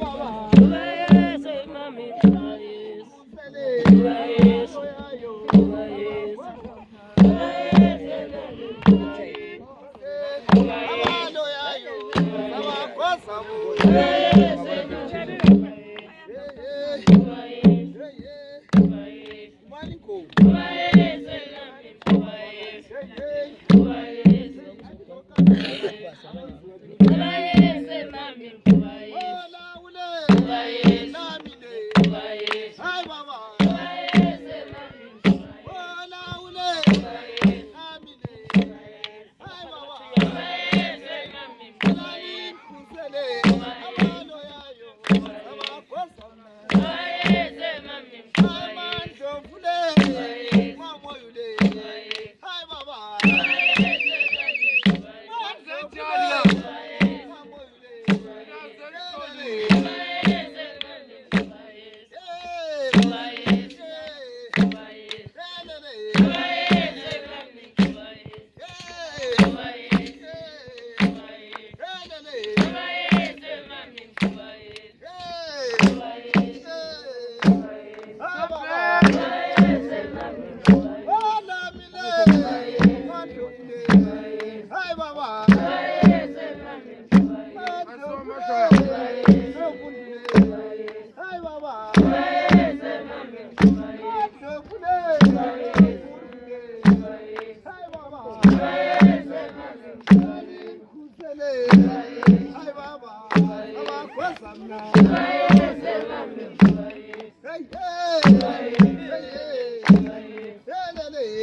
Abano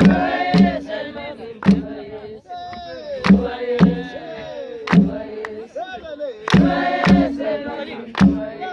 Amen.